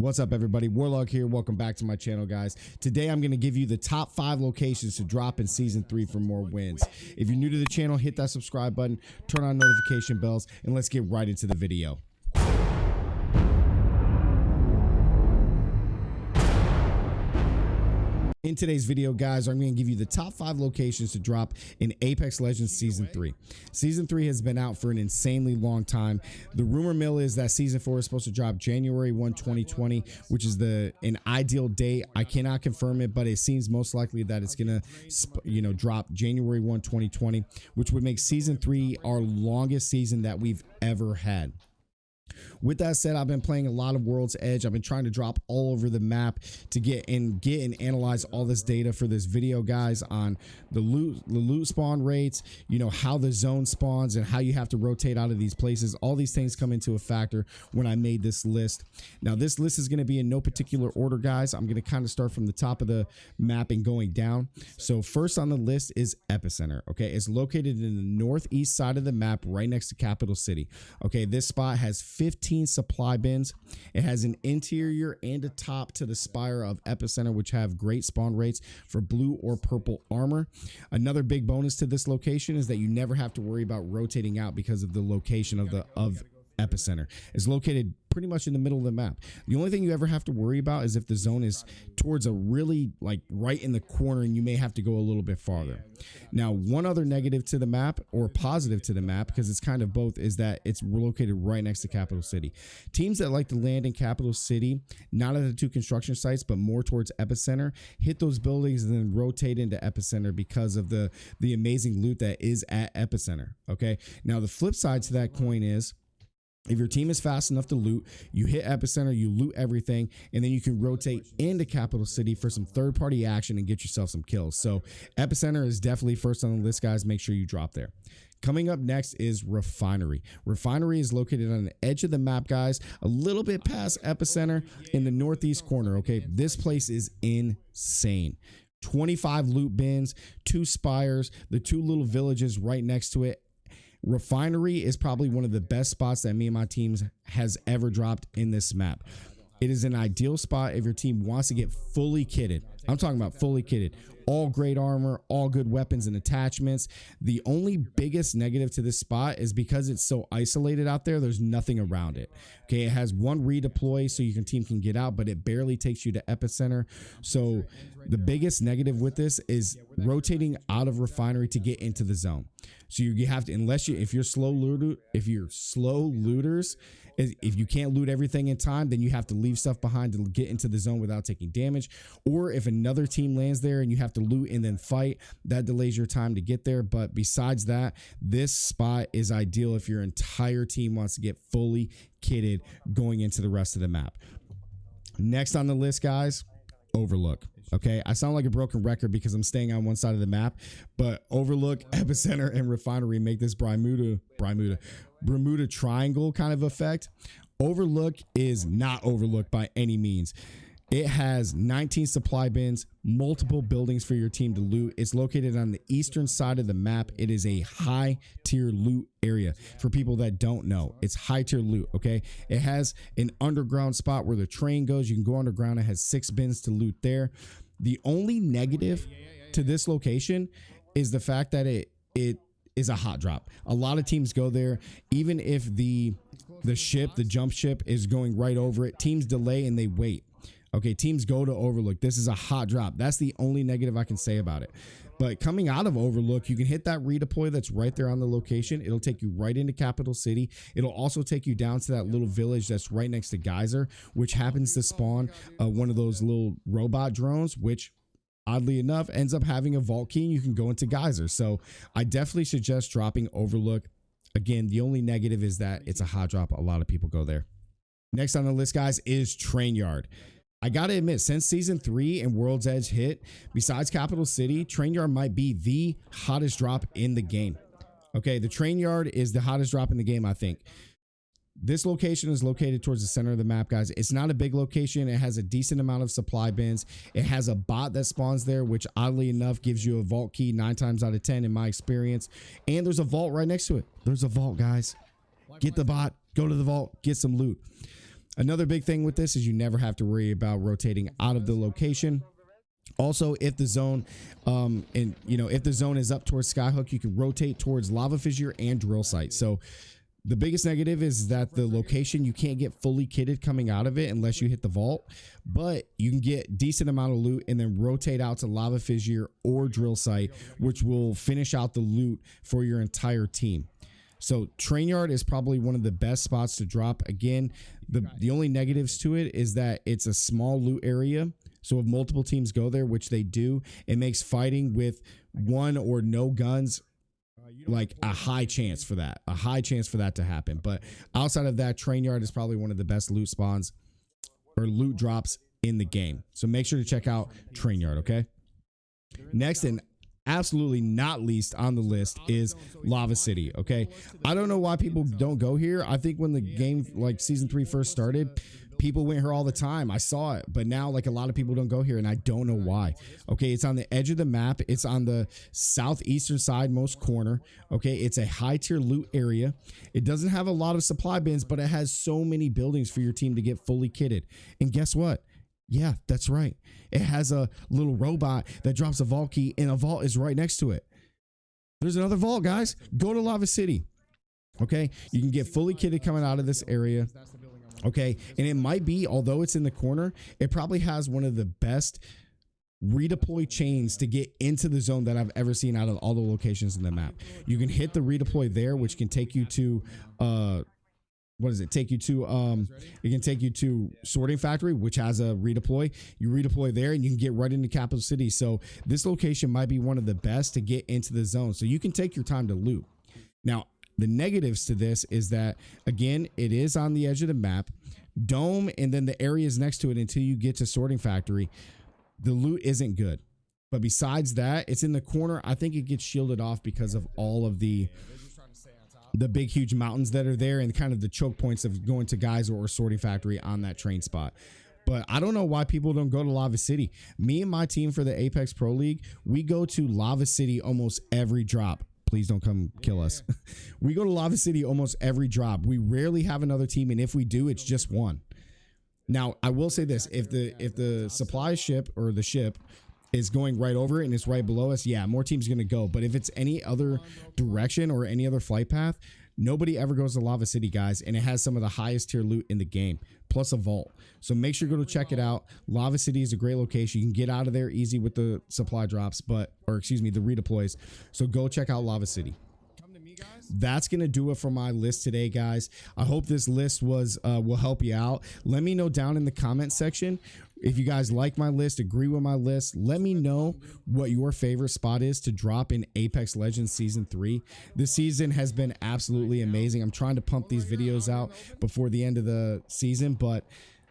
What's up, everybody? Warlock here. Welcome back to my channel, guys. Today, I'm going to give you the top five locations to drop in season three for more wins. If you're new to the channel, hit that subscribe button, turn on notification bells, and let's get right into the video. In today's video, guys, I'm going to give you the top five locations to drop in Apex Legends Season 3. Season 3 has been out for an insanely long time. The rumor mill is that Season 4 is supposed to drop January 1, 2020, which is the an ideal date. I cannot confirm it, but it seems most likely that it's going to, you know, drop January 1, 2020, which would make Season 3 our longest season that we've ever had. With that said, I've been playing a lot of World's Edge. I've been trying to drop all over the map to get and get and analyze all this data for this video, guys, on the loot, the loot spawn rates, you know, how the zone spawns and how you have to rotate out of these places. All these things come into a factor when I made this list. Now, this list is going to be in no particular order, guys. I'm going to kind of start from the top of the map and going down. So first on the list is Epicenter. Okay, it's located in the northeast side of the map, right next to Capitol City. Okay, this spot has 15 supply bins. It has an interior and a top to the spire of Epicenter, which have great spawn rates for blue or purple armor. Another big bonus to this location is that you never have to worry about rotating out because of the location of the of epicenter is located pretty much in the middle of the map. The only thing you ever have to worry about is if the zone is towards a really like right in the corner and you may have to go a little bit farther. Now, one other negative to the map or positive to the map, because it's kind of both, is that it's located right next to Capitol City. Teams that like to land in Capitol City, not at the two construction sites, but more towards Epicenter, hit those buildings and then rotate into Epicenter because of the, the amazing loot that is at Epicenter. Okay. Now, the flip side to that coin is if your team is fast enough to loot, you hit epicenter, you loot everything, and then you can rotate into capitol city for some third party action and get yourself some kills. So epicenter is definitely first on the list, guys. Make sure you drop there. Coming up next is Refinery. Refinery is located on the edge of the map, guys, a little bit past Epicenter in the northeast corner. Okay, this place is insane. 25 loot bins, two spires, the two little villages right next to it, Refinery is probably one of the best spots that me and my teams has ever dropped in this map. It is an ideal spot if your team wants to get fully kitted. I'm talking about fully kitted. All great armor, all good weapons and attachments. The only biggest negative to this spot is because it's so isolated out there, there's nothing around it. Okay, it has one redeploy so your team can get out, but it barely takes you to epicenter. So the biggest negative with this is rotating out of refinery to get into the zone. So you have to, unless you, if you're slow looter, if you're slow looters, if you can't loot everything in time, then you have to leave stuff behind to get into the zone without taking damage. Or if another team lands there and you have to loot and then fight, that delays your time to get there. But besides that, this spot is ideal if your entire team wants to get fully kitted going into the rest of the map. Next on the list, guys, Overlook. Okay, I sound like a broken record because I'm staying on one side of the map, but Overlook, Epicenter, and Refinery make this Bermuda, Bermuda, Bermuda Triangle kind of effect. Overlook is not overlooked by any means. It has 19 supply bins, multiple buildings for your team to loot. It's located on the eastern side of the map. It is a high tier loot area for people that don't know. It's high tier loot, okay? It has an underground spot where the train goes. You can go underground. It has six bins to loot there. The only negative to this location is the fact that it it is a hot drop. A lot of teams go there even if the the ship, the jump ship is going right over it. Teams delay and they wait. Okay, teams go to Overlook. This is a hot drop. That's the only negative I can say about it. But coming out of Overlook, you can hit that redeploy that's right there on the location. It'll take you right into Capitol City. It'll also take you down to that little village that's right next to Geyser, which happens to spawn uh, one of those little robot drones, which oddly enough ends up having a vault key and you can go into Geyser. So I definitely suggest dropping Overlook. Again, the only negative is that it's a hot drop. A lot of people go there. Next on the list, guys, is Train Yard. I gotta admit, since season three and World's Edge hit, besides Capitol City, Train Yard might be the hottest drop in the game. Okay, the Train Yard is the hottest drop in the game, I think. This location is located towards the center of the map, guys. It's not a big location. It has a decent amount of supply bins. It has a bot that spawns there, which oddly enough gives you a vault key nine times out of 10 in my experience. And there's a vault right next to it. There's a vault, guys. Get the bot, go to the vault, get some loot. Another big thing with this is you never have to worry about rotating out of the location. Also, if the zone, um, and you know, if the zone is up towards Skyhook, you can rotate towards Lava Fissure and Drill Site. So, the biggest negative is that the location you can't get fully kitted coming out of it unless you hit the vault, but you can get decent amount of loot and then rotate out to Lava Fissure or Drill Site, which will finish out the loot for your entire team. So train yard is probably one of the best spots to drop. Again, the the only negatives to it is that it's a small loot area. So if multiple teams go there, which they do, it makes fighting with one or no guns like a high chance for that. A high chance for that to happen. But outside of that, train yard is probably one of the best loot spawns or loot drops in the game. So make sure to check out train yard, okay? Next and absolutely not least on the list is Lava City. Okay. I don't know why people don't go here. I think when the game, like season three, first started, people went here all the time. I saw it, but now like a lot of people don't go here, and I don't know why. Okay, it's on the edge of the map. It's on the southeastern side, most corner. Okay, it's a high tier loot area. It doesn't have a lot of supply bins, but it has so many buildings for your team to get fully kitted. And guess what? Yeah, that's right. It has a little robot that drops a vault key, and a vault is right next to it. There's another vault, guys. Go to Lava City. Okay, you can get fully kitted coming out of this area. Okay, and it might be, although it's in the corner, it probably has one of the best redeploy chains to get into the zone that I've ever seen out of all the locations in the map. You can hit the redeploy there, which can take you to uh what does it? Take you to um it can take you to sorting factory which has a redeploy. You redeploy there and you can get right into capitol city. So this location might be one of the best to get into the zone. So you can take your time to loot. Now the negatives to this is that again it is on the edge of the map dome and then the areas next to it until you get to sorting factory the loot isn't good but besides that it's in the corner i think it gets shielded off because of all of the the big huge mountains that are there and kind of the choke points of going to guys or sorting factory on that train spot but I don't know why people don't go to Lava City. Me and my team for the Apex Pro League, we go to Lava City almost every drop. Please don't come kill us. we go to Lava City almost every drop. We rarely have another team, and if we do, it's just one. Now, I will say this: if the if the supply ship or the ship is going right over it and it's right below us, yeah, more teams going to go. But if it's any other direction or any other flight path, nobody ever goes to Lava City, guys. And it has some of the highest tier loot in the game, plus a vault. So make sure you go to check it out. Lava City is a great location. You can get out of there easy with the supply drops, but, or excuse me, the redeploys. So go check out Lava City that's gonna do it for my list today guys i hope this list was uh, will help you out let me know down in the comment section if you guys like my list, agree with my list, let me know what your favorite spot is to drop in Apex Legends Season 3. This season has been absolutely amazing. I'm trying to pump these videos out before the end of the season, but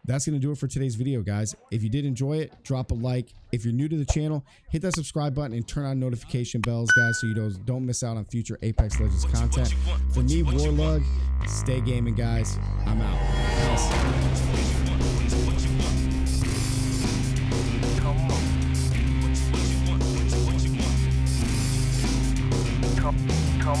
that's going to do it for today's video, guys. If you did enjoy it, drop a like. If you're new to the channel, hit that subscribe button and turn on notification bells, guys, so you don't, don't miss out on future Apex Legends content. For me, Warlock, stay gaming, guys. I'm out. Peace. come, come.